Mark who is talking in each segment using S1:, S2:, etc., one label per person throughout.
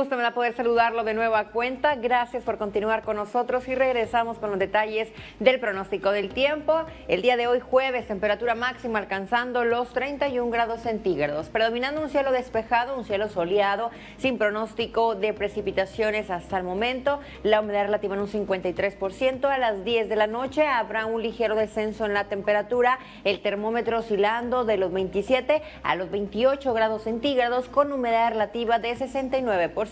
S1: encantada poder saludarlo de nueva cuenta. Gracias por continuar con nosotros y regresamos con los detalles del pronóstico del tiempo. El día de hoy jueves, temperatura máxima alcanzando los 31 grados centígrados, predominando un cielo despejado, un cielo soleado, sin pronóstico de precipitaciones hasta el momento. La humedad relativa en un 53%. A las 10 de la noche habrá un ligero descenso en la temperatura, el termómetro oscilando de los 27 a los 28 grados centígrados con humedad relativa de 69%.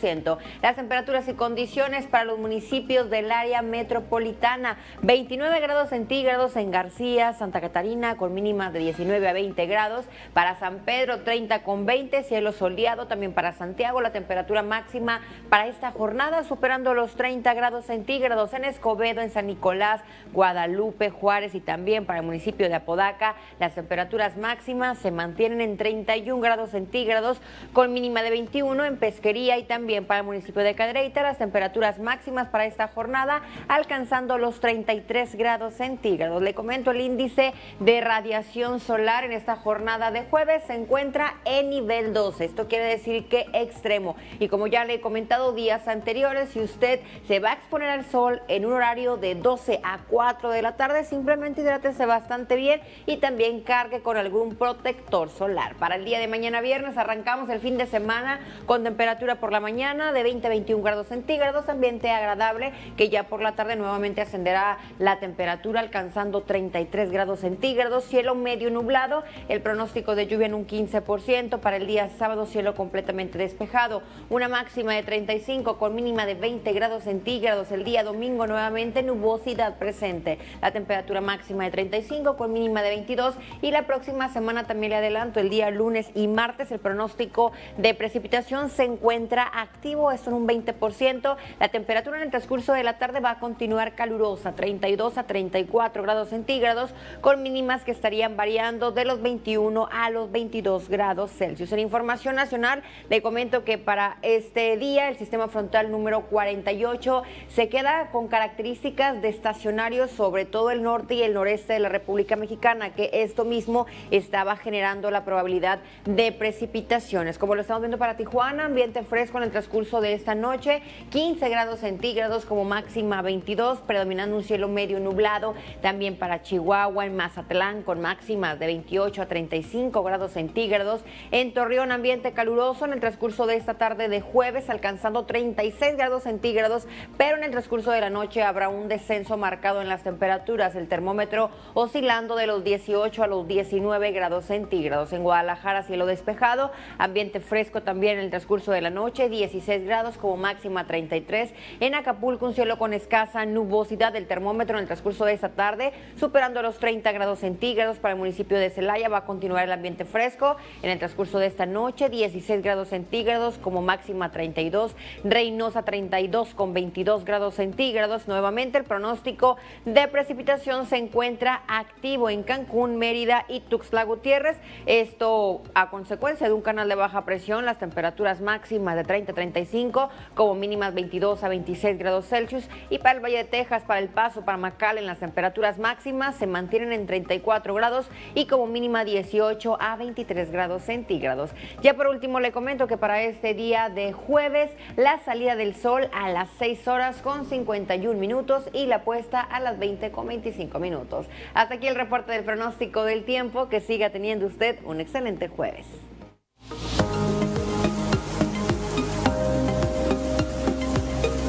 S1: Las temperaturas y condiciones para los municipios del área metropolitana, 29 grados centígrados en García, Santa Catarina con mínimas de 19 a 20 grados, para San Pedro 30 con 20, cielo soleado. También para Santiago, la temperatura máxima para esta jornada superando los 30 grados centígrados. En Escobedo, en San Nicolás, Guadalupe, Juárez y también para el municipio de Apodaca, las temperaturas máximas se mantienen en 31 grados centígrados con mínima de 21 en Pesquería y también para el municipio de Cadereyta, las temperaturas máximas para esta jornada alcanzando los 33 grados centígrados. Le comento el índice de radiación solar en esta jornada de jueves se encuentra en nivel 12. Esto quiere decir que extremo. Y como ya le he comentado días anteriores, si usted se va a exponer al sol en un horario de 12 a 4 de la tarde, simplemente hidrátese bastante bien y también cargue con algún protector solar. Para el día de mañana viernes arrancamos el fin de semana con temperatura por la mañana de 20 a 21 grados centígrados, ambiente agradable que ya por la tarde nuevamente ascenderá la temperatura alcanzando 33 grados centígrados, cielo medio nublado, el pronóstico de lluvia en un 15%, para el día sábado cielo completamente despejado, una máxima de 35 con mínima de 20 grados centígrados, el día domingo nuevamente nubosidad presente, la temperatura máxima de 35 con mínima de 22 y la próxima semana también le adelanto el día lunes y martes el pronóstico de precipitación se encuentra activo, en un 20%. La temperatura en el transcurso de la tarde va a continuar calurosa, 32 a 34 grados centígrados, con mínimas que estarían variando de los 21 a los 22 grados Celsius. En información nacional, le comento que para este día el sistema frontal número 48 se queda con características de estacionarios sobre todo el norte y el noreste de la República Mexicana, que esto mismo estaba generando la probabilidad de precipitaciones. Como lo estamos viendo para Tijuana, ambiente fresco en el transcurso de esta noche, 15 grados centígrados como máxima 22, predominando un cielo medio nublado, también para Chihuahua, en Mazatlán con máximas de 28 a 35 grados centígrados, en Torreón ambiente caluroso en el transcurso de esta tarde de jueves, alcanzando 36 grados centígrados, pero en el transcurso de la noche habrá un descenso marcado en las temperaturas, el termómetro oscilando de los 18 a los 19 grados centígrados. En Guadalajara cielo despejado, ambiente fresco también en el transcurso de la noche, 16 grados como máxima 33. En Acapulco un cielo con escasa nubosidad del termómetro en el transcurso de esta tarde, superando los 30 grados centígrados para el municipio de Celaya. Va a continuar el ambiente fresco en el transcurso de esta noche, 16 grados centígrados como máxima 32. Reynosa 32 con 22 grados centígrados. Nuevamente el pronóstico de precipitación se encuentra activo en Cancún, Mérida y Tuxtla Gutiérrez. Esto a consecuencia de un canal de baja presión, las temperaturas máximas de 30 a 35, como mínimas 22 a 26 grados Celsius. Y para el Valle de Texas, para El Paso, para McAllen, las temperaturas máximas se mantienen en 34 grados y como mínima 18 a 23 grados centígrados. Ya por último le comento que para este día de jueves, la salida del sol a las 6 horas con 51 minutos y la puesta a las 20 con 25 minutos. Hasta aquí el reporte del pronóstico del tiempo. Que siga teniendo usted un excelente jueves.